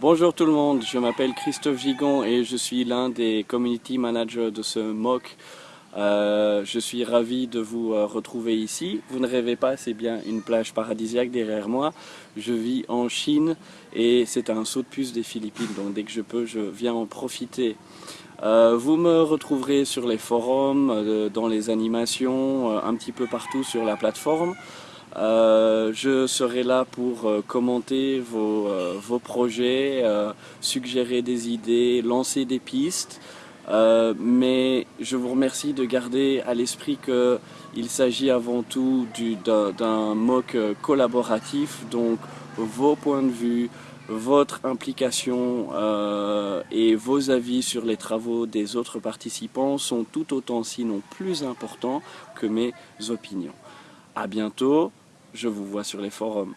Bonjour tout le monde, je m'appelle Christophe Gigon et je suis l'un des community managers de ce MOOC. Euh, je suis ravi de vous euh, retrouver ici. Vous ne rêvez pas, c'est bien une plage paradisiaque derrière moi. Je vis en Chine et c'est un saut de puce des Philippines, donc dès que je peux, je viens en profiter. Euh, vous me retrouverez sur les forums, dans les animations, un petit peu partout sur la plateforme. Euh, je serai là pour euh, commenter vos, euh, vos projets, suggérer des idées, lancer des pistes. mais je vous remercie de garder à l'esprit qu'il s'agit avant tout d'un MOOC collaboratif, donc vos points de vue, votre implication et vos avis sur les travaux des autres participants sont tout autant sinon plus importants que mes opinions. À bientôt je vous vois sur les forums.